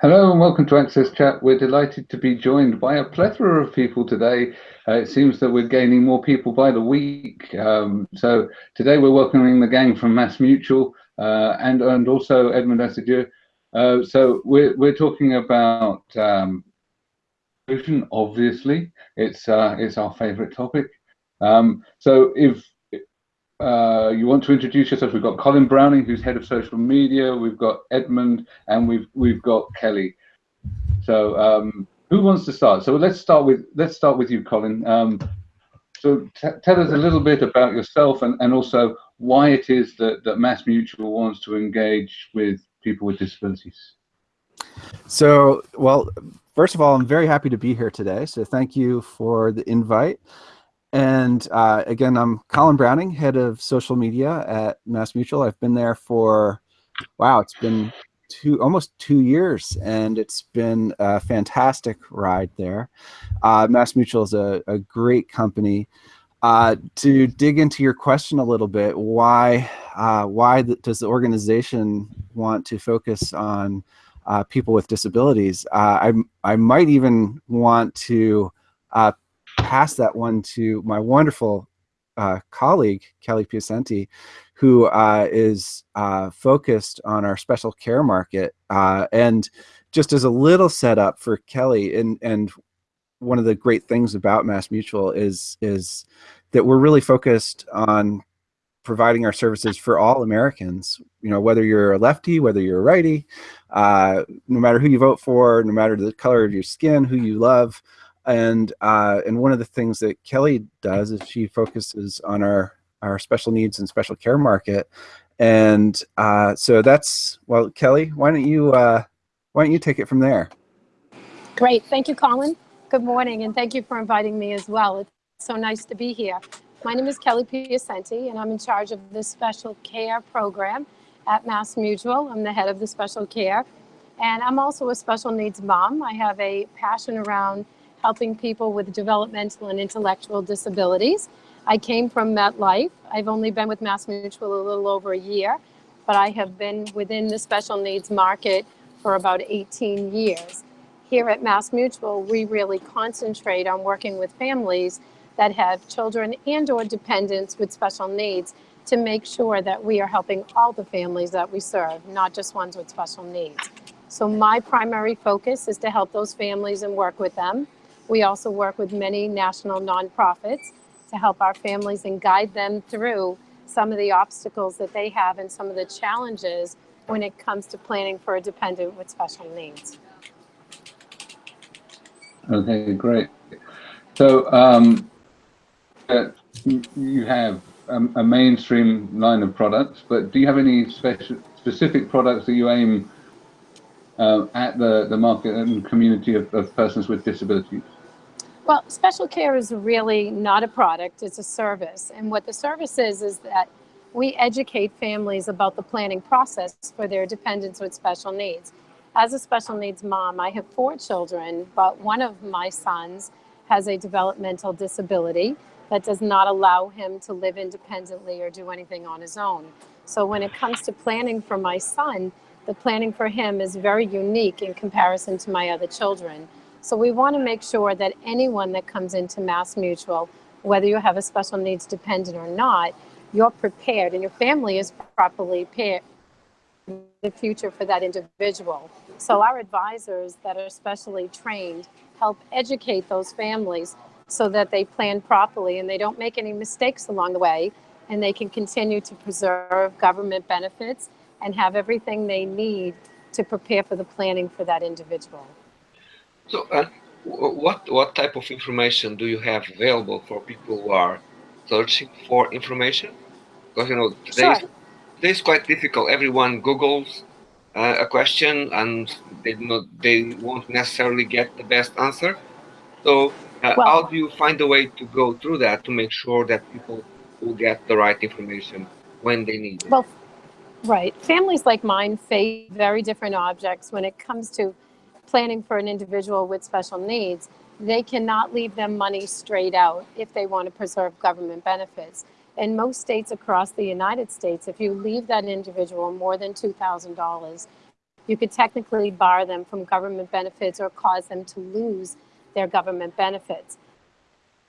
Hello and welcome to Access Chat. We're delighted to be joined by a plethora of people today. Uh, it seems that we're gaining more people by the week. Um, so today we're welcoming the gang from Mass Mutual uh, and, and also Edmund Asiedu. Uh, so we're, we're talking about um, obviously. It's, uh, it's our favorite topic. Um, so if uh, you want to introduce yourself? We've got Colin Browning, who's head of social media. We've got Edmund, and we've we've got Kelly. So um, who wants to start? So let's start with let's start with you, Colin. Um, so tell us a little bit about yourself and, and also why it is that, that Mass Mutual wants to engage with people with disabilities. So, well, first of all, I'm very happy to be here today. So thank you for the invite. And uh, again, I'm Colin Browning, head of social media at Mass Mutual. I've been there for, wow, it's been two, almost two years, and it's been a fantastic ride there. Uh, Mass Mutual is a, a great company. Uh, to dig into your question a little bit, why uh, why does the organization want to focus on uh, people with disabilities? Uh, I I might even want to uh, pass that one to my wonderful uh, colleague, Kelly Piacenti, who uh, is uh, focused on our special care market. Uh, and just as a little setup for Kelly, and, and one of the great things about Mass Mutual is, is that we're really focused on providing our services for all Americans, you know, whether you're a lefty, whether you're a righty, uh, no matter who you vote for, no matter the color of your skin, who you love, and uh, and one of the things that Kelly does is she focuses on our our special needs and special care market, and uh, so that's well, Kelly, why don't you uh, why don't you take it from there? Great, thank you, Colin. Good morning, and thank you for inviting me as well. It's so nice to be here. My name is Kelly Piacenti, and I'm in charge of the special care program at Mass Mutual. I'm the head of the special care, and I'm also a special needs mom. I have a passion around helping people with developmental and intellectual disabilities. I came from MetLife. I've only been with Mass Mutual a little over a year, but I have been within the special needs market for about 18 years. Here at Mass Mutual, we really concentrate on working with families that have children and or dependents with special needs to make sure that we are helping all the families that we serve, not just ones with special needs. So my primary focus is to help those families and work with them. We also work with many national nonprofits to help our families and guide them through some of the obstacles that they have and some of the challenges when it comes to planning for a dependent with special needs. Okay, great. So um, uh, you have a, a, mainstream line of products, but do you have any special, specific products that you aim uh, at the, the market and community of, of persons with disabilities? Well, special care is really not a product, it's a service. And what the service is, is that we educate families about the planning process for their dependents with special needs. As a special needs mom, I have four children, but one of my sons has a developmental disability that does not allow him to live independently or do anything on his own. So when it comes to planning for my son, the planning for him is very unique in comparison to my other children. So we want to make sure that anyone that comes into Mass Mutual, whether you have a special needs dependent or not, you're prepared and your family is properly prepared the future for that individual. So our advisors that are specially trained help educate those families so that they plan properly and they don't make any mistakes along the way and they can continue to preserve government benefits and have everything they need to prepare for the planning for that individual. So, uh, what what type of information do you have available for people who are searching for information? Because you know today, sure. is quite difficult. Everyone Google's uh, a question and they not they won't necessarily get the best answer. So, uh, well, how do you find a way to go through that to make sure that people will get the right information when they need it? Well, right. Families like mine face very different objects when it comes to planning for an individual with special needs, they cannot leave them money straight out if they want to preserve government benefits. In most states across the United States, if you leave that individual more than $2,000, you could technically bar them from government benefits or cause them to lose their government benefits.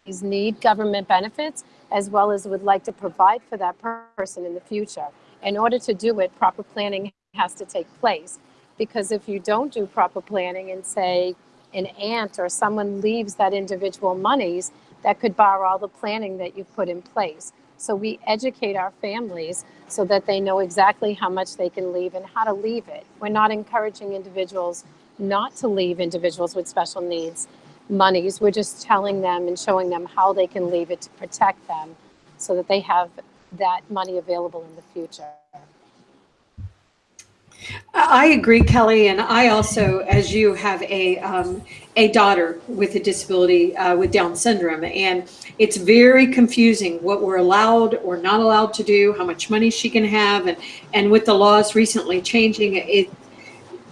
These need government benefits as well as would like to provide for that person in the future. In order to do it, proper planning has to take place. Because if you don't do proper planning and say an aunt or someone leaves that individual monies, that could bar all the planning that you've put in place. So we educate our families so that they know exactly how much they can leave and how to leave it. We're not encouraging individuals not to leave individuals with special needs monies. We're just telling them and showing them how they can leave it to protect them so that they have that money available in the future. I agree, Kelly, and I also, as you, have a um, a daughter with a disability uh, with Down syndrome, and it's very confusing what we're allowed or not allowed to do, how much money she can have, and and with the laws recently changing, it.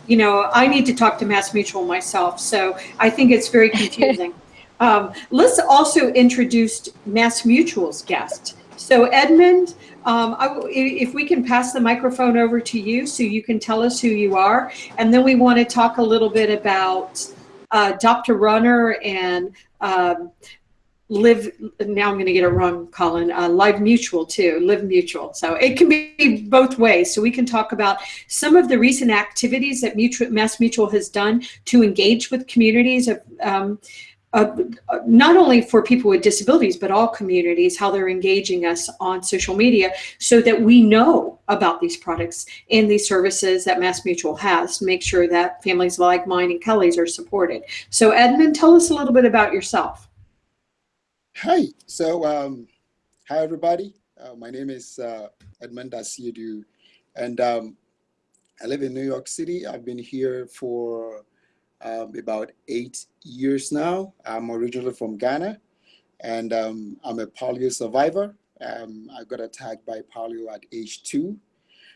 You know, I need to talk to Mass Mutual myself, so I think it's very confusing. um, let's also introduce Mass Mutual's guest. So Edmund, um, I, if we can pass the microphone over to you so you can tell us who you are. And then we want to talk a little bit about uh, Dr. Runner and um, Live, now I'm going to get it wrong, Colin, uh, Live Mutual too, Live Mutual. So it can be both ways. So we can talk about some of the recent activities that Mutual, Mass Mutual has done to engage with communities of, um, uh, not only for people with disabilities, but all communities, how they're engaging us on social media so that we know about these products and these services that Mass Mutual has to make sure that families like mine and Kelly's are supported. So Edmund, tell us a little bit about yourself. Hi, so um, hi everybody. Uh, my name is uh, Edmund Asiedu and um, I live in New York City. I've been here for um, about eight years now. I'm originally from Ghana and um, I'm a polio survivor. Um, I got attacked by polio at age two.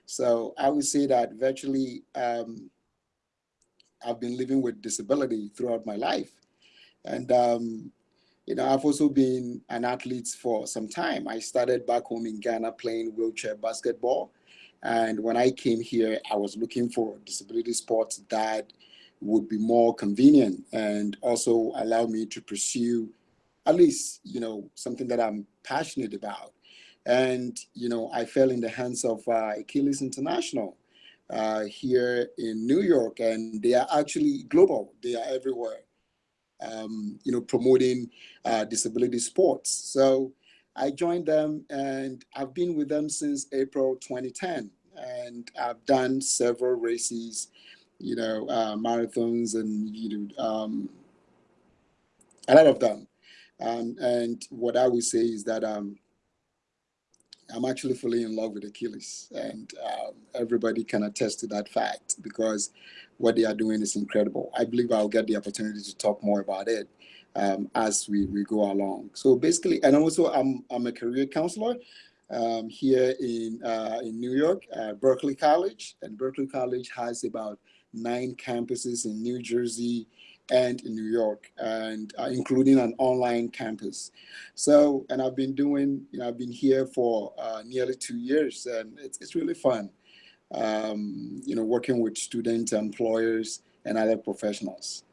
So I would say that virtually um, I've been living with disability throughout my life. And, um, you know, I've also been an athlete for some time. I started back home in Ghana playing wheelchair basketball. And when I came here, I was looking for disability sports that would be more convenient and also allow me to pursue at least, you know, something that I'm passionate about. And, you know, I fell in the hands of uh, Achilles International uh, here in New York, and they are actually global. They are everywhere, um, you know, promoting uh, disability sports. So I joined them and I've been with them since April 2010. And I've done several races you know, uh, marathons and, you know, um, a lot of them. Um, and what I would say is that um, I'm actually fully in love with Achilles and um, everybody can attest to that fact because what they are doing is incredible. I believe I'll get the opportunity to talk more about it um, as we, we go along. So basically, and also I'm, I'm a career counselor um, here in, uh, in New York, uh, Berkeley College, and Berkeley College has about nine campuses in New Jersey and in New York, and uh, including an online campus. So, and I've been doing, you know, I've been here for uh, nearly two years, and it's, it's really fun, um, you know, working with students, employers, and other professionals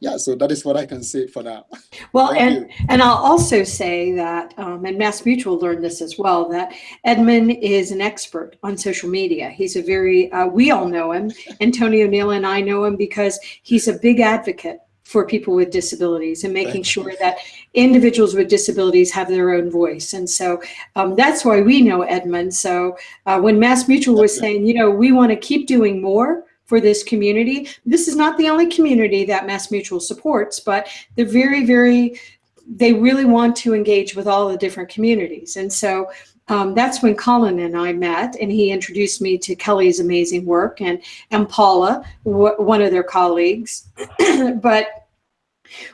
yeah, so that is what I can say for now. Well, and, and I'll also say that, um, and Mass Mutual learned this as well, that Edmund is an expert on social media. He's a very, uh, we all know him. Antonio Neal and I know him because he's a big advocate for people with disabilities and making sure that individuals with disabilities have their own voice. And so um, that's why we know Edmund. So uh, when Mass Mutual was saying, you know, we want to keep doing more, for this community. This is not the only community that Mass Mutual supports, but they're very, very, they really want to engage with all the different communities. And so um, that's when Colin and I met and he introduced me to Kelly's amazing work and, and Paula, one of their colleagues. but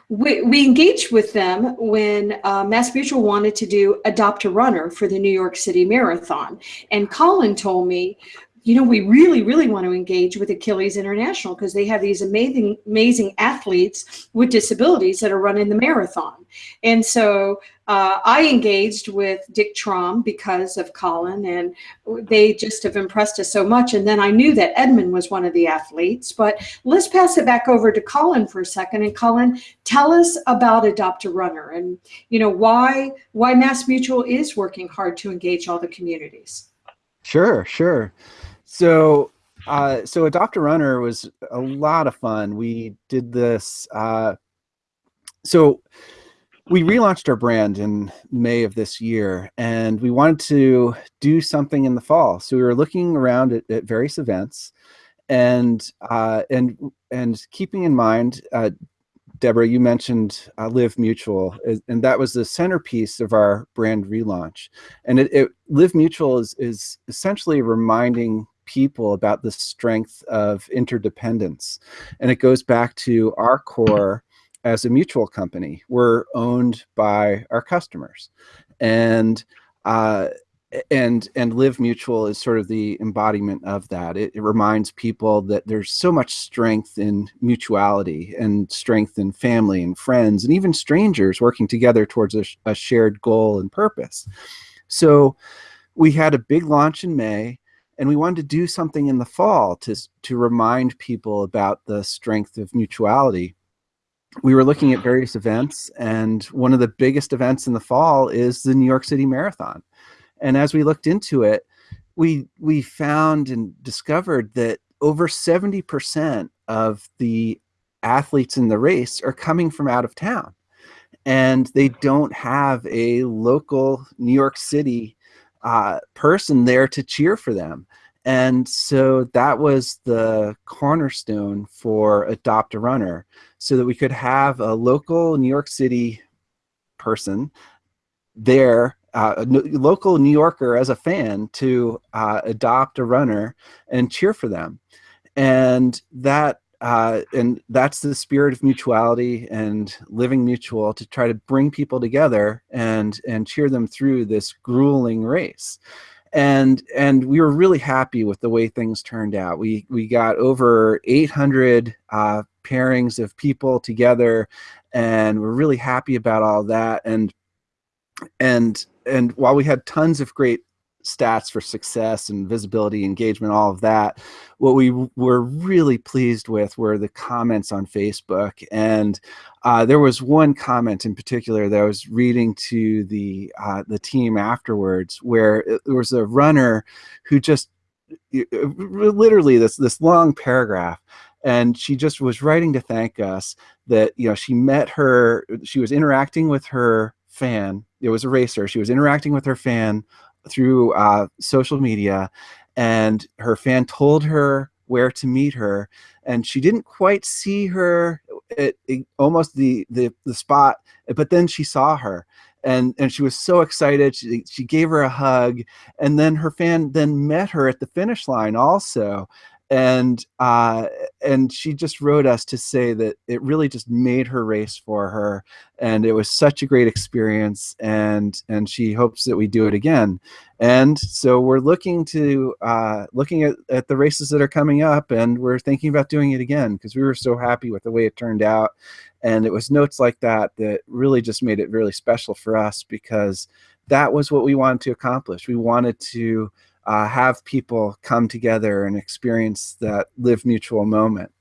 we, we, engaged with them when uh, Mass Mutual wanted to do Adopt a Runner for the New York City Marathon. And Colin told me, you know, we really, really want to engage with Achilles International because they have these amazing, amazing athletes with disabilities that are running the marathon. And so uh, I engaged with Dick Traum because of Colin, and they just have impressed us so much. And then I knew that Edmund was one of the athletes. But let's pass it back over to Colin for a second. And Colin, tell us about Adopt a Runner and you know why why Mass Mutual is working hard to engage all the communities. Sure, sure. So, uh, so Adopt a Runner was a lot of fun. We did this. Uh, so we relaunched our brand in May of this year, and we wanted to do something in the fall. So we were looking around at, at various events, and uh, and and keeping in mind, uh, Deborah, you mentioned uh, Live Mutual, and that was the centerpiece of our brand relaunch. And it, it Live Mutual is is essentially reminding people about the strength of interdependence, and it goes back to our core as a mutual company. We're owned by our customers, and uh, and and live mutual is sort of the embodiment of that. It, it, reminds people that there's so much strength in mutuality and strength in family and friends and even strangers working together towards a, a shared goal and purpose. So we had a big launch in may and we wanted to do something in the fall to to remind people about the strength of mutuality we were looking at various events and one of the biggest events in the fall is the new york city marathon and as we looked into it, we we found and discovered that over 70% of the athletes in the race are coming from out of town. And they don't have a local New York City uh, person there to cheer for them. And so that was the cornerstone for Adopt a Runner, so that we could have a local New York City person there uh, a local New Yorker as a fan to uh, adopt a runner and cheer for them. And that uh, and that's the spirit of mutuality and living mutual to try to bring people together and and cheer them through this grueling race. And and we were really happy with the way things turned out. We we got over 800 uh, pairings of people together and we're really happy about all that. And and and while we had tons of great stats for success and visibility, engagement, all of that, what we were really pleased with were the comments on Facebook. And uh, there was one comment in particular that I was reading to the uh, the team afterwards, where there was a runner who just literally this this long paragraph and she just was writing to thank us that you know she met her she was interacting with her fan. It was a racer. She was interacting with her fan through uh, social media, and her fan told her where to meet her, and she didn't quite see her at, at almost the, the the spot, but then she saw her, and and she was so excited. She she gave her a hug, and then her fan then met her at the finish line also, and uh, and she just wrote us to say that it really just made her race for her, and it was such a great experience, and and she hopes that we do it again, and so we're looking to uh, looking at, at the races that are coming up, and we're thinking about doing it again because we were so happy with the way it turned out, and it was notes like that that really just made it really special for us because that was what we wanted to accomplish. We wanted to uh, have people come together and experience that live mutual moment.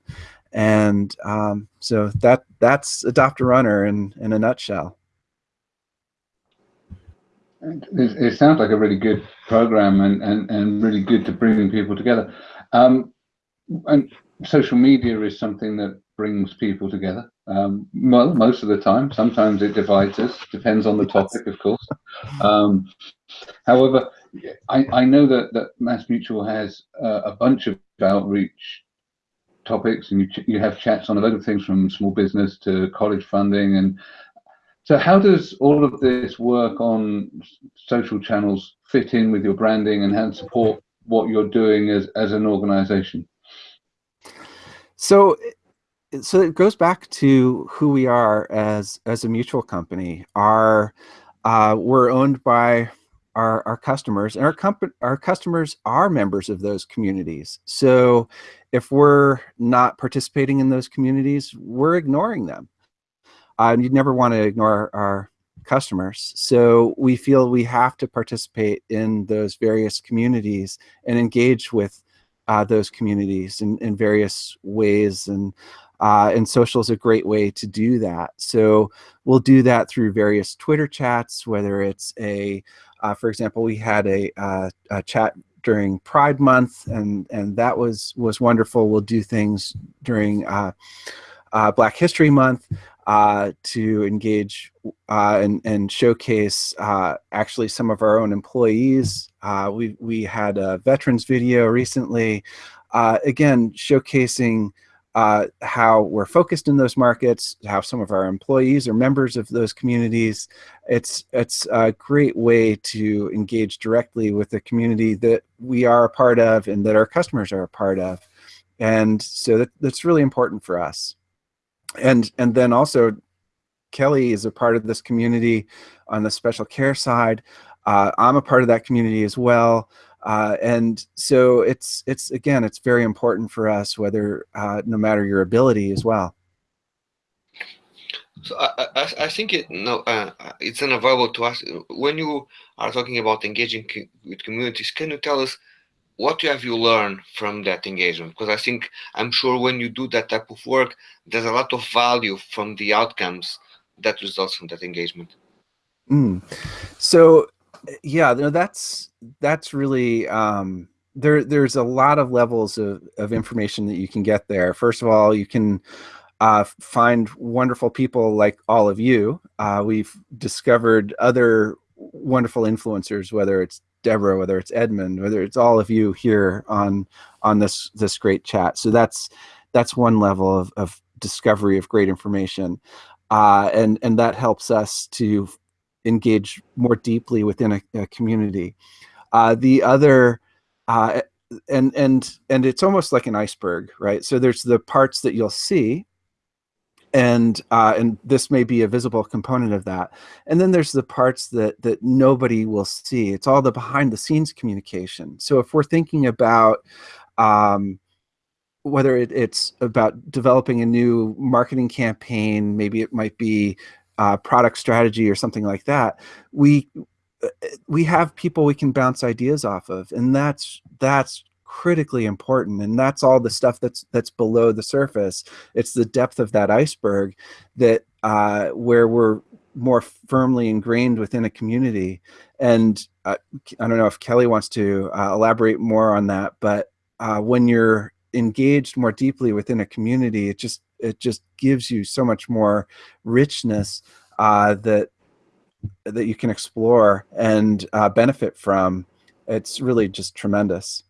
And um, so that that's Adopt a Runner in, in a nutshell. It, it sounds like a really good program and, and, and really good to bring people together. Um, and social media is something that brings people together. Um, well, most of the time. Sometimes it divides us. Depends on the topic, of course. Um, however, I, I know that, that Mass Mutual has uh, a bunch of outreach topics and you, you have chats on a lot of things from small business to college funding. And so how does all of this work on social channels fit in with your branding and how to support what you're doing as, as an organization? So so it goes back to who we are as as a mutual company. Our uh, we're owned by our, our customers and our, comp our customers are members of those communities. So if we're not participating in those communities, we're ignoring them. Uh, you'd never want to ignore our, our customers. So we feel we have to participate in those various communities and engage with uh, those communities in, in various ways. And, uh, and social is a great way to do that. So we'll do that through various Twitter chats, whether it's a, uh, for example, we had a, uh, a chat during Pride Month, and and that was was wonderful. We'll do things during uh, uh, Black History Month to engage and, and showcase actually some of our own employees. We, we had a veterans video recently, again, showcasing uh, how we're focused in those markets, how some of our employees are members of those communities. It's, it's a great way to engage directly with the community that we are a part of and that our customers are a part of. And so that, that's really important for us and and then also Kelly is a part of this community on the special care side. Uh, I'm a part of that community as well. Uh, and so it's it's again it's very important for us whether uh, no matter your ability as well. So I, I, I think it no uh, it's unavailable to us when you are talking about engaging with communities. Can you tell us what have you learned from that engagement? Because I think, I'm sure when you do that type of work, there's a lot of value from the outcomes that results from that engagement. Mm. So, yeah, no, that's that's really um, there. There's a lot of levels of of information that you can get there. First of all, you can uh, find wonderful people like all of you. Uh, we've discovered other wonderful influencers, whether it's Deborah, whether it's Edmund, whether it's all of you here on on this this great chat. So that's that's one level of, of discovery of great information, uh, and and that helps us to engage more deeply within a, a community. Uh, the other, uh, and and and it's almost like an iceberg, right? So there's the parts that you'll see, and uh, and this may be a visible component of that. And then there's the parts that that nobody will see. It's all the behind the scenes communication. So if we're thinking about um, whether it, it's about developing a new marketing campaign, maybe it might be uh, product strategy or something like that. We uh, we have people we can bounce ideas off of, and that's that's critically important and that's all the stuff that's that's below the surface it's the depth of that iceberg that uh, where we're more firmly ingrained within a community and uh, I don't know if Kelly wants to uh, elaborate more on that but uh, when you're engaged more deeply within a community it just it just gives you so much more richness uh, that that you can explore and uh, benefit from it's really just tremendous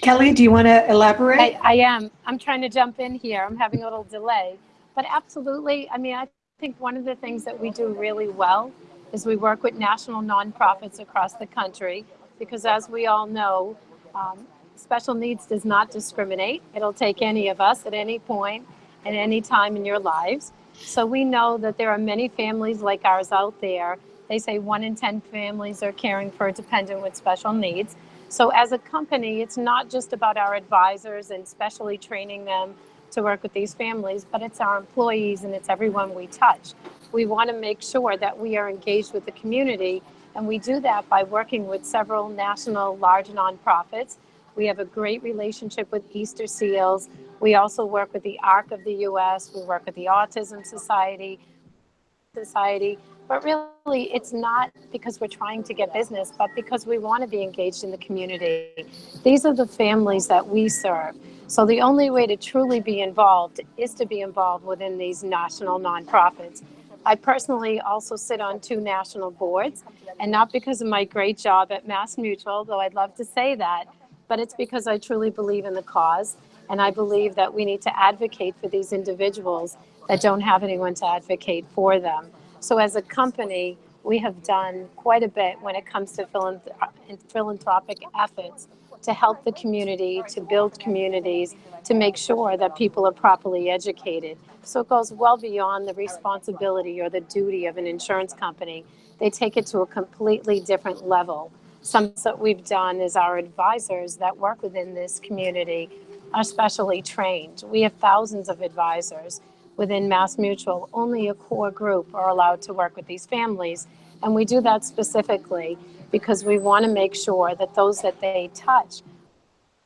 Kelly, do you want to elaborate? I, I am. I'm trying to jump in here. I'm having a little delay. But absolutely, I mean, I think one of the things that we do really well is we work with national nonprofits across the country because as we all know, um, special needs does not discriminate. It'll take any of us at any point at any time in your lives. So we know that there are many families like ours out there. They say one in 10 families are caring for a dependent with special needs. So as a company, it's not just about our advisors and specially training them to work with these families, but it's our employees and it's everyone we touch. We want to make sure that we are engaged with the community, and we do that by working with several national large nonprofits. We have a great relationship with Easter Seals. We also work with the ARC of the US. We work with the Autism Society, Society. But really, it's not because we're trying to get business, but because we want to be engaged in the community. These are the families that we serve. So the only way to truly be involved is to be involved within these national nonprofits. I personally also sit on two national boards, and not because of my great job at Mass Mutual, though I'd love to say that, but it's because I truly believe in the cause, and I believe that we need to advocate for these individuals that don't have anyone to advocate for them. So as a company, we have done quite a bit when it comes to philanthropic efforts to help the community, to build communities, to make sure that people are properly educated. So it goes well beyond the responsibility or the duty of an insurance company. They take it to a completely different level. Some that we've done is our advisors that work within this community are specially trained. We have thousands of advisors within Mass Mutual. Only a core group are allowed to work with these families. And we do that specifically because we want to make sure that those that they touch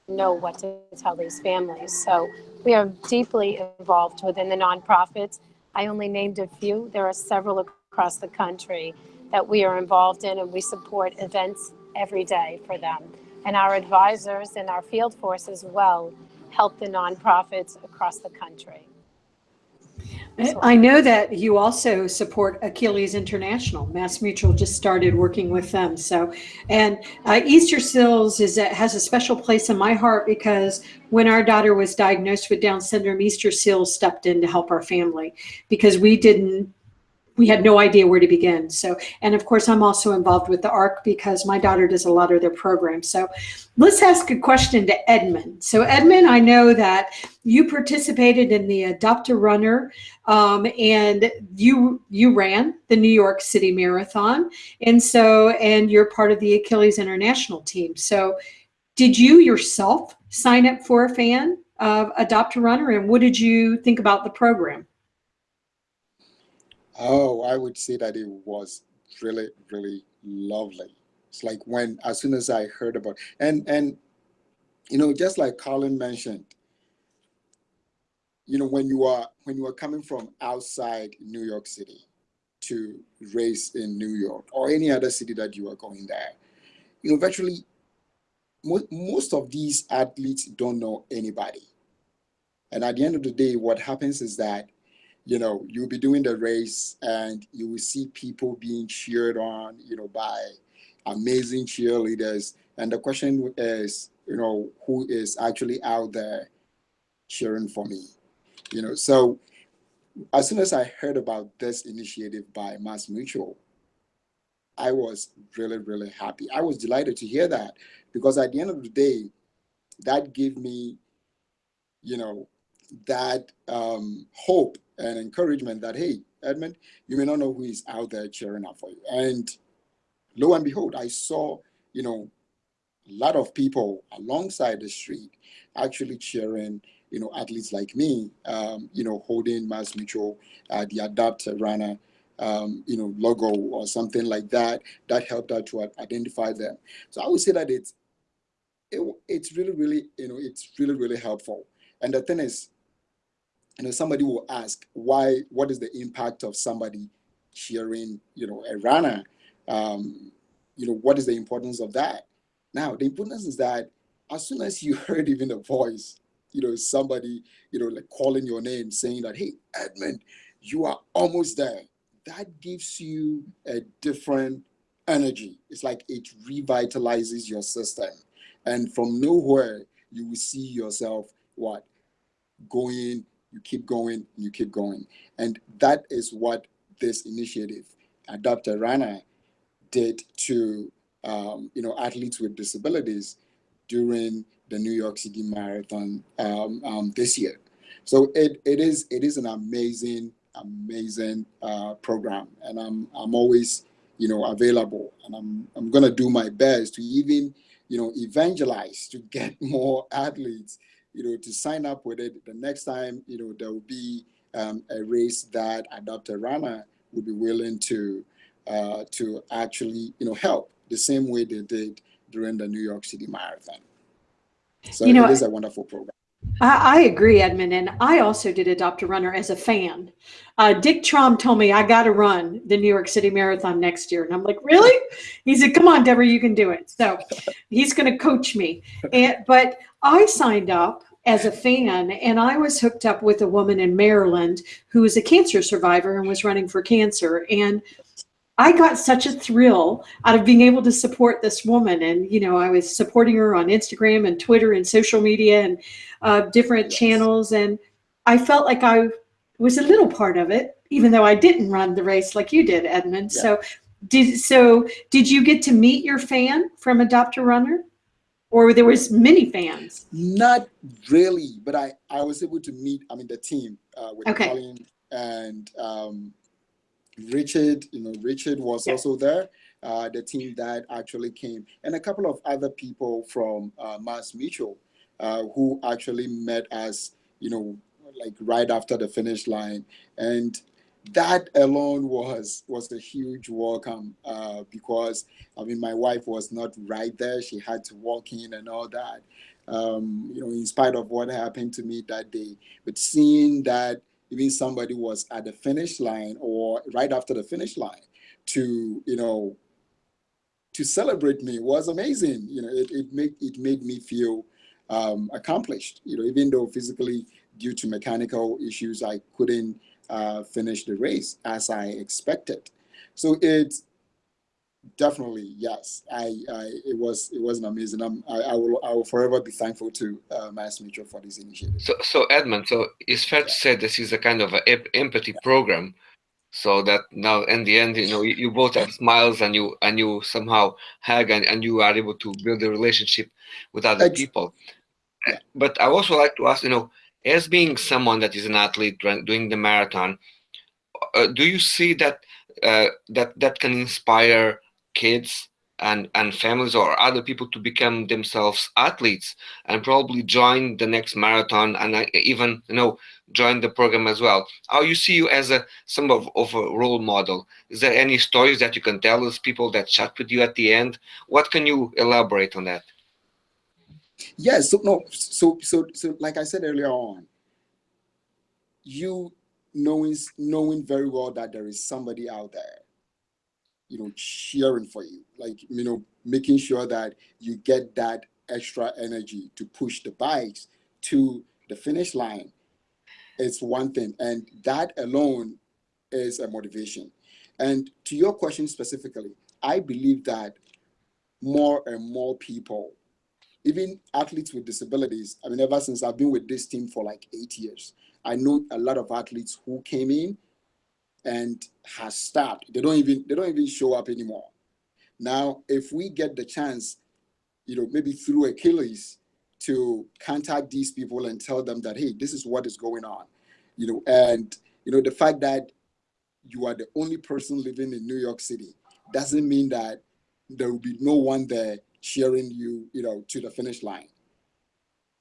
know what to tell these families. So we are deeply involved within the nonprofits. I only named a few. There are several across the country that we are involved in and we support events every day for them. And our advisors and our field force as well help the nonprofits across the country. I know that you also support Achilles International. Mass Mutual just started working with them. So, and uh, Easter Seals is a, has a special place in my heart because when our daughter was diagnosed with Down syndrome, Easter Seals stepped in to help our family because we didn't we had no idea where to begin. So, and of course, I'm also involved with the ARC because my daughter does a lot of their programs. So let's ask a question to Edmund. So Edmund, I know that you participated in the Adopt a Runner um, and you you ran the New York City Marathon. And so, and you're part of the Achilles International team. So did you yourself sign up for a fan of Adopt a Runner and what did you think about the program? Oh, I would say that it was really, really lovely. It's like when, as soon as I heard about, and and you know, just like Colin mentioned, you know, when you are when you are coming from outside New York City to race in New York or any other city that you are going there, you know, virtually mo most of these athletes don't know anybody. And at the end of the day, what happens is that you know, you'll be doing the race and you will see people being cheered on, you know, by amazing cheerleaders. And the question is, you know, who is actually out there cheering for me? You know, so as soon as I heard about this initiative by Mass Mutual, I was really, really happy. I was delighted to hear that because at the end of the day, that gave me, you know, that um, hope and encouragement that, hey, Edmund, you may not know who is out there cheering up for you. And lo and behold, I saw, you know, a lot of people alongside the street actually cheering, you know, athletes like me, um, you know, holding Mass Mutual, uh, the Adopt Runner, um, you know, logo or something like that, that helped out to identify them. So I would say that it's, it, it's really, really, you know, it's really, really helpful. And the thing is, you know, somebody will ask why, what is the impact of somebody cheering, you know, a runner? Um, you know, what is the importance of that? Now, the importance is that as soon as you heard even a voice, you know, somebody, you know, like calling your name saying that, hey, Edmund, you are almost there. That gives you a different energy. It's like it revitalizes your system. And from nowhere, you will see yourself, what, going you keep going, you keep going. And that is what this initiative, Adopt a Runner, did to um, you know athletes with disabilities during the New York City Marathon um, um, this year. So it, it is it is an amazing amazing uh, program, and I'm I'm always you know available, and I'm I'm gonna do my best to even you know evangelize to get more athletes you know, to sign up with it, the next time, you know, there will be um, a race that Adopter a Runner would be willing to uh, to actually, you know, help the same way they did during the New York City Marathon. So you know, it is a wonderful program. I, I, agree, Edmund, and I also did Adopt a Runner as a fan. Uh, Dick Traum told me I got to run the New York City Marathon next year, and I'm like, really? He said, "Come on, Deborah, you can do it." So he's going to coach me. And, but I signed up as a fan, and I was hooked up with a woman in Maryland who was a cancer survivor and was running for cancer, and I got such a thrill out of being able to support this woman. And, you know, I was supporting her on Instagram and Twitter and social media and uh, different channels. And I felt like I was a little part of it, even though I didn't run the race like you did, Edmund. Yeah. So Did so? Did you get to meet your fan from Adopt a Runner, or there was many fans? Not really, but I I was able to meet. I mean, the team uh, with Okay. Colin and um, Richard. You know, Richard was Yeah. also there. Uh, the team that actually came, and a couple of other people from uh, Mass Mutual uh, who actually met us. You know, like right after the finish line, and that alone was was a huge welcome uh, because I mean my wife was not right there; she had to walk in and all that. Um, you know, in spite of what happened to me that day, but seeing that even somebody was at the finish line or right after the finish line to you know to celebrate me was amazing. You know, it, it made it made me feel um, accomplished. You know, even though physically due to mechanical issues I couldn't uh, finish the race as I expected. So it's definitely yes. I, I it was it was an amazing. I'm, I, I will I will forever be thankful to uh, Mass Mutual for this initiative. So, so Edmund, so it's fair to say this is a kind of an empathy program, so that now in the end, you know, you, you both have smiles and you and you somehow hug and, and you are able to build a relationship with other Ex- people. Yeah. But I also like to ask, you know, as being someone that is an athlete doing the marathon, uh, do you see that uh, that that can inspire kids and and families or other people to become themselves athletes and probably join the next marathon and uh, even you know join the program as well? How you see you as a some of, of a role model? Is there any stories that you can tell us people that chat with you at the end? What can you elaborate on that Yes. So no. So so so like I said earlier on, you knowing knowing very well that there is somebody out there, you know, cheering for you, like you know, making sure that you get that extra energy to push the bikes to the finish line. It's one thing, and that alone is a motivation. And to your question specifically, I believe that more and more people even athletes with disabilities. I mean, ever since I've been with this team for like eight years, I know a lot of athletes who came in and has stopped. They don't even they don't even show up anymore. Now, if we get the chance, you know, maybe through Achilles to contact these people and tell them that, hey, this is what is going on, you know, and you know, the fact that you are the only person living in New York City doesn't mean that there will be no one there cheering you, you know, to the finish line.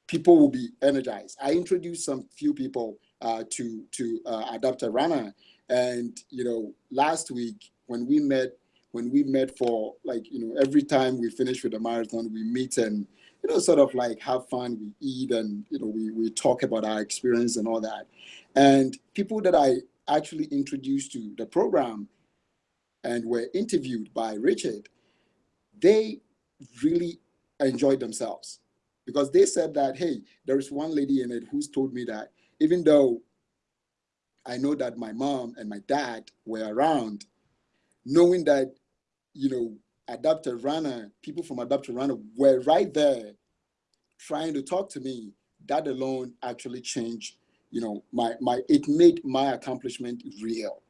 People will be energized. I introduced some few people uh, to to uh, Adopt a Runner, and you know, last week when we met, when we met for like you know, every time we finish with the marathon, we meet and you know, sort of like have fun. We eat and you know, we we talk about our experience and all that. And people that I actually introduced to the program and were interviewed by Richard, they really enjoyed themselves because they said that, hey, there is one lady in it who's told me that even though I know that my mom and my dad were around, knowing that, you know, Adopt a Runner, people from Adopt a Runner were right there trying to talk to me, that alone actually changed, you know, my, my, it made my accomplishment real.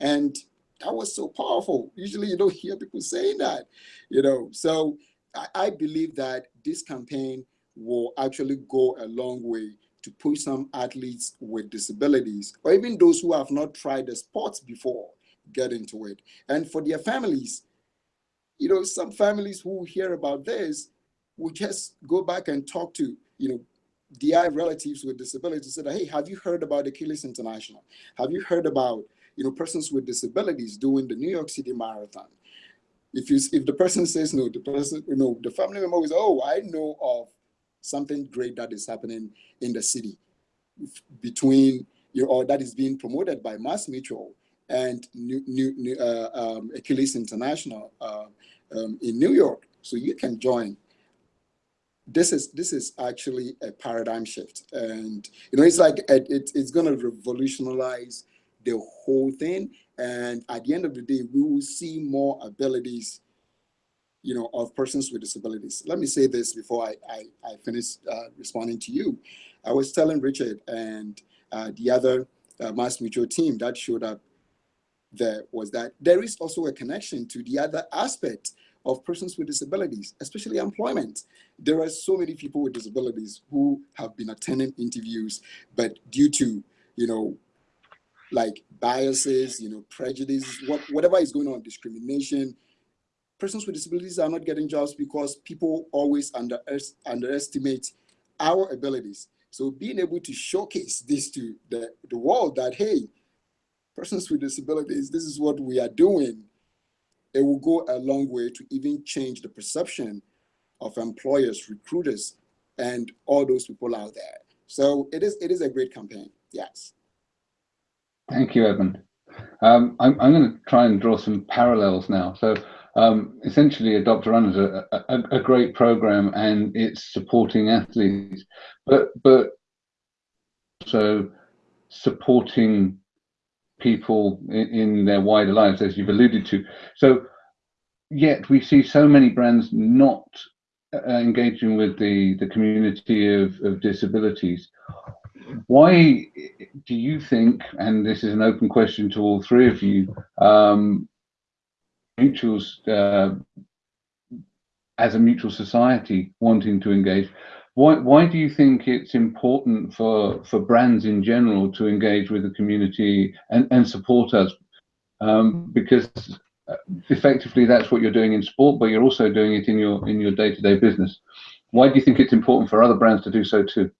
And that was so powerful. Usually you don't hear people saying that, you know. So I, I believe that this campaign will actually go a long way to push some athletes with disabilities, or even those who have not tried the sports before, get into it. And for their families, you know, some families who hear about this will just go back and talk to, you know, their relatives with disabilities and say, hey, have you heard about Achilles International? Have you heard about you know, persons with disabilities doing the New York City Marathon. If you if the person says no, the person, you know, the family member is, oh, I know of something great that is happening in the city between you know, or that is being promoted by Mass Mutual and New, New, uh, um, Achilles International uh, um, in New York. So you can join. This is this is actually a paradigm shift, and you know it's like it it's going to revolutionize the whole thing. And at the end of the day, we will see more abilities, you know, of persons with disabilities. Let me say this before I, I, I finish uh, responding to you. I was telling Richard and uh, the other uh, Mass Mutual team that showed up there was that there is also a connection to the other aspect of persons with disabilities, especially employment. There are so many people with disabilities who have been attending interviews, but due to, you know, like biases, you know, prejudice, what, whatever is going on, discrimination, persons with disabilities are not getting jobs because people always under, underestimate our abilities. So being able to showcase this to the, the world that, hey, persons with disabilities, this is what we are doing, it will go a long way to even change the perception of employers, recruiters, and all those people out there. So it is, it is a great campaign, yes. Thank you, Edmund. Um, I'm, I'm going to try and draw some parallels now. So um, essentially Adopt a Run is a, a, a, great program and it's supporting athletes, but but so supporting people in, in, their wider lives, as you've alluded to. So yet we see so many brands not uh, engaging with the the community of, of disabilities. Why do you think, and this is an open question to all three of you, um, mutuals uh, as a mutual society wanting to engage. Why, why do you think it's important for, for brands in general to engage with the community and, and support us? Um, because uh, effectively that's what you're doing in sport, but you're also doing it in your in your day-to-day -day business. Why do you think it's important for other brands to do so too?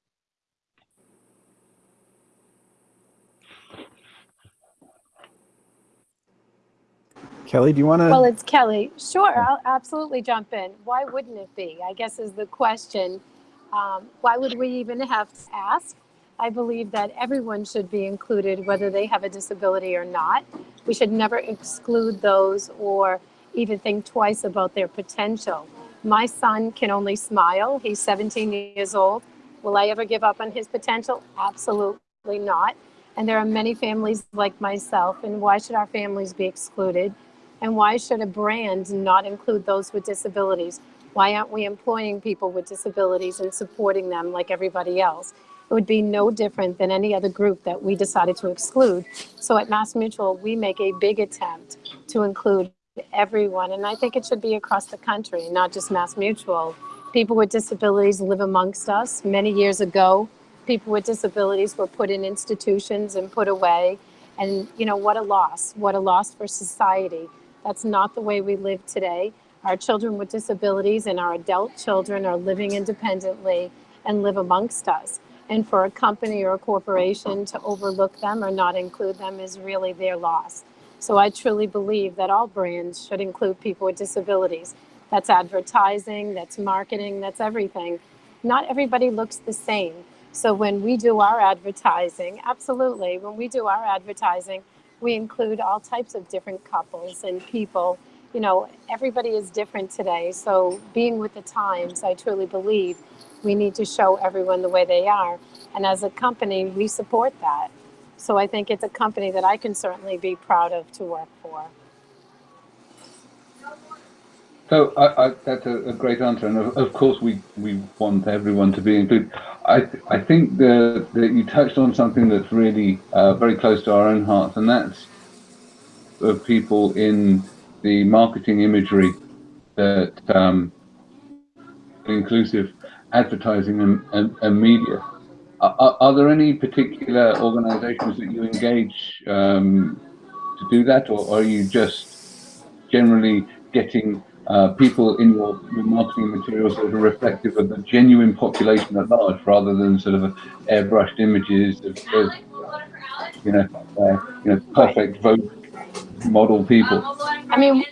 Kelly, do you want to? Well, it's Kelly. Sure, I'll absolutely jump in. Why wouldn't it be? I guess is the question. Um, why would we even have to ask? I believe that everyone should be included, whether they have a disability or not. We should never exclude those or even think twice about their potential. My son can only smile. He's 17 years old. Will I ever give up on his potential? Absolutely not. And there are many families like myself, and why should our families be excluded? And why should a brand not include those with disabilities? Why aren't we employing people with disabilities and supporting them like everybody else? It would be no different than any other group that we decided to exclude. So at Mass Mutual, we make a big attempt to include everyone. And I think it should be across the country, not just Mass Mutual. People with disabilities live amongst us. Many years ago, people with disabilities were put in institutions and put away. And, you know, what a loss. What a loss for society that's not the way we live today. Our children with disabilities and our adult children are living independently and live amongst us. And for a company or a corporation to overlook them or not include them is really their loss. So I truly believe that all brands should include people with disabilities. That's advertising, that's marketing, that's everything. Not everybody looks the same. So when we do our advertising, absolutely, when we do our advertising, we include all types of different couples and people. You know, everybody is different today. So being with the times, I truly believe we need to show everyone the way they are. And as a company, we support that. So I think it's a company that I can certainly be proud of to work for. So I, I, that's a, a, great answer, and of, of, course we, we want everyone to be included. I th I think that you touched on something that's really uh, very close to our own hearts, and that's of people in the marketing imagery that um, inclusive advertising and, and, and media. Are, are, there any particular organizations that you engage um, to do that, or are you just generally getting uh, people in your, your, marketing materials that are reflective of the genuine population at large, rather than sort of airbrushed images of, of you know, uh, you know, perfect vote model people. I mean,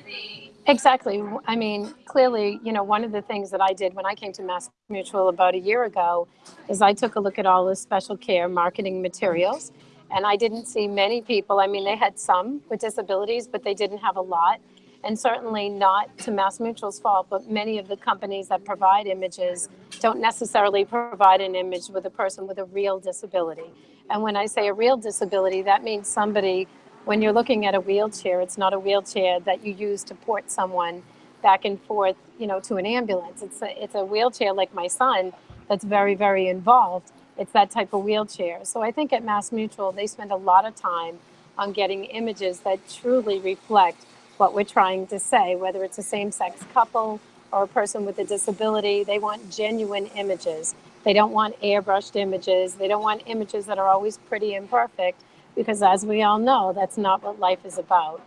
exactly. I mean, clearly, you know, one of the things that I did when I came to Mass Mutual about a year ago is I took a look at all the special care marketing materials. And I didn't see many people. I mean, they had some with disabilities, but they didn't have a lot and certainly not to Mass Mutual's fault, but many of the companies that provide images don't necessarily provide an image with a person with a real disability. And when I say a real disability, that means somebody, when you're looking at a wheelchair, it's not a wheelchair that you use to port someone back and forth, you know, to an ambulance. It's a, it's a wheelchair like my son that's very, very involved. It's that type of wheelchair. So I think at Mass Mutual, they spend a lot of time on getting images that truly reflect what we're trying to say, whether it's a same-sex couple or a person with a disability. They want genuine images. They don't want airbrushed images. They don't want images that are always pretty and perfect because as we all know, that's not what life is about.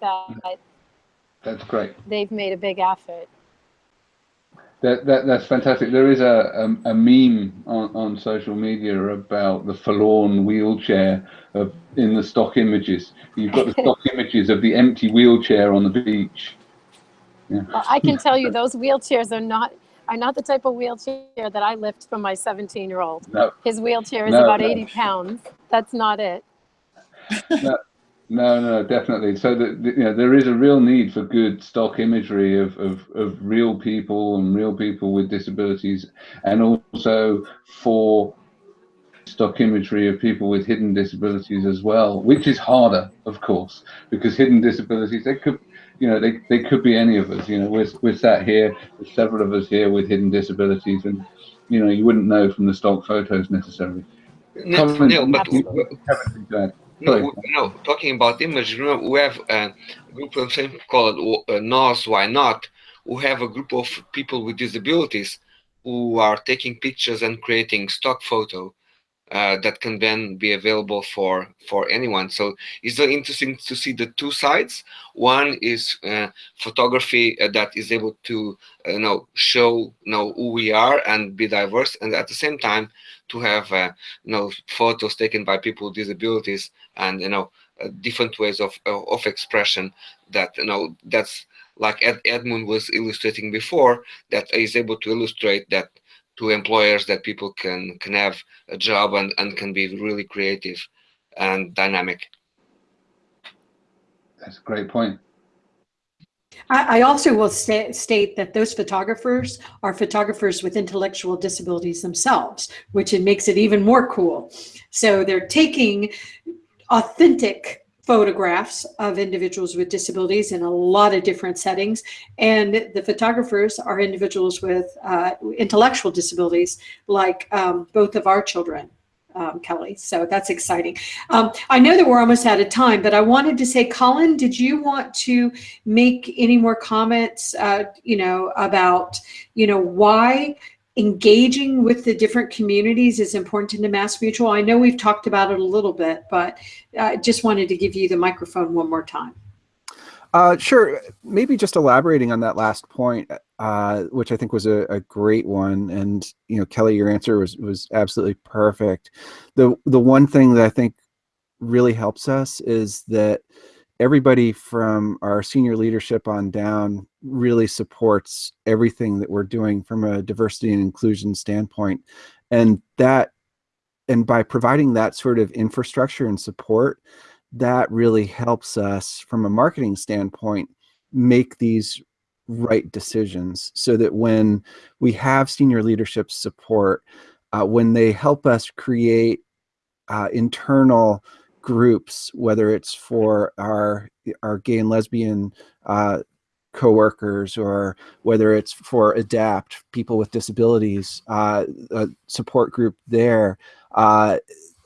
That that's great. They've made a big effort. That, that that's fantastic. There is a a, a meme on, on social media about the forlorn wheelchair of, in the stock images. You've got the stock images of the empty wheelchair on the beach. Yeah. Well, I can tell you those wheelchairs are not are not the type of wheelchair that I lift for my 17 year old. No. His wheelchair is no, about no. 80 pounds. That's not it. No, no, definitely. So that you know, there is a real need for good stock imagery of, of, of real people and real people with disabilities, and also for stock imagery of people with hidden disabilities as well, which is harder, of course, because hidden disabilities they could, you know, they, they could be any of us. You know, we're we're sat here, there's several of us here with hidden disabilities, and you know, you wouldn't know from the stock photos necessarily. No, no, but no, no, talking about image, remember, we have a group of same called uh, NOS, Why Not, who have a group of people with disabilities who are taking pictures and creating stock photo uh, that can then be available for for anyone. So it's very interesting to see the two sides. One is uh, photography uh, that is able to uh, you know show you know who we are and be diverse, and at the same time to have uh, you know photos taken by people with disabilities and you know uh, different ways of of expression that you know that's like Ed, Edmund was illustrating before that is able to illustrate that to employers that people can can have a job and, and can be really creative and dynamic. That's a great point. I, also will sta state that those photographers are photographers with intellectual disabilities themselves, which it makes it even more cool. So they're taking authentic photographs of individuals with disabilities in a lot of different settings. And the photographers are individuals with uh, intellectual disabilities, like um, both of our children. Um, Kelly. So that's exciting. Um, I know that we're almost out of time, but I wanted to say, Colin, did you want to make any more comments, uh, you know, about, you know, why engaging with the different communities is important to Mass Mutual. I know we've talked about it a little bit, but I just wanted to give you the microphone one more time. Uh, sure. Maybe just elaborating on that last point, uh, which I think was a, a, great one. And, you know, Kelly, your answer was, was absolutely perfect. The, the one thing that I think really helps us is that everybody from our senior leadership on down really supports everything that we're doing from a diversity and inclusion standpoint. And that, and by providing that sort of infrastructure and support, that really helps us from a marketing standpoint make these right decisions so that when we have senior leadership support, uh, when they help us create uh, internal groups, whether it's for our our gay and lesbian uh, coworkers or whether it's for ADAPT, people with disabilities, uh, a support group there, uh,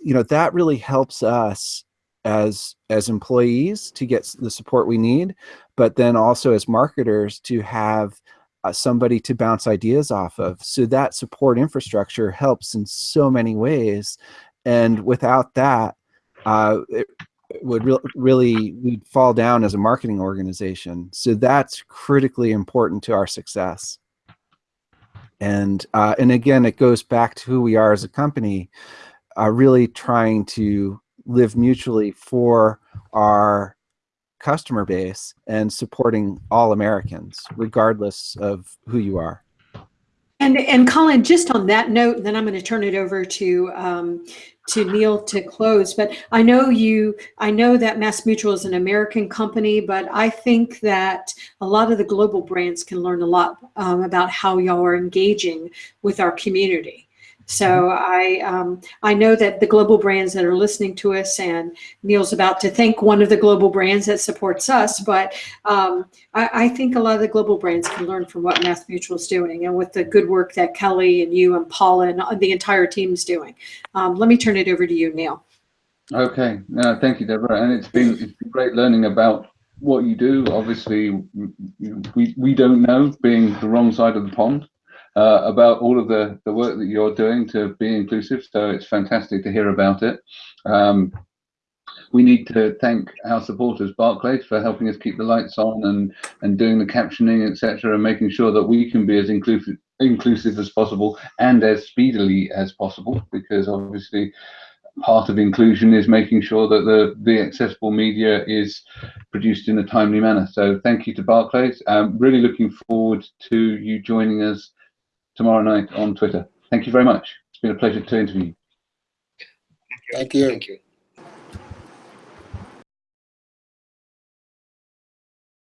you know, that really helps us as as employees to get the support we need, but then also as marketers to have uh, somebody to bounce ideas off of. So that support infrastructure helps in so many ways. And without that, uh, it would re really we'd fall down as a marketing organization. So that's critically important to our success. And uh, and again, it goes back to who we are as a company, uh, really trying to live mutually for our customer base and supporting all Americans, regardless of who you are. And and Colin, just on that note, then I'm going to turn it over to um, to Neil to close. But I know you, I know that Mass Mutual is an American company, but I think that a lot of the global brands can learn a lot um, about how y'all are engaging with our community. So mm-hmm. I um, I know that the global brands that are listening to us, and Neil's about to thank one of the global brands that supports us, but um, I, I, think a lot of the global brands can learn from what Mass Mutual is doing, and with the good work that Kelly and you and Paula and the entire team is doing. Um, let me turn it over to you, Neil. Okay, no, thank you, Deborah. And it's been, it's been great learning about what you do. Obviously, we, we don't know, being the wrong side of the pond, uh, about all of the, the work that you're doing to be inclusive. So it's fantastic to hear about it. Um, we need to thank our supporters, Barclays, for helping us keep the lights on and, and doing the captioning, etc., and making sure that we can be as inclusive inclusive as possible and as speedily as possible, because obviously part of inclusion is making sure that the, the accessible media is produced in a timely manner. So thank you to Barclays. Um, really looking forward to you joining us tomorrow night on Twitter. Thank you very much. It's been a pleasure to interview you. Thank you. Thank you.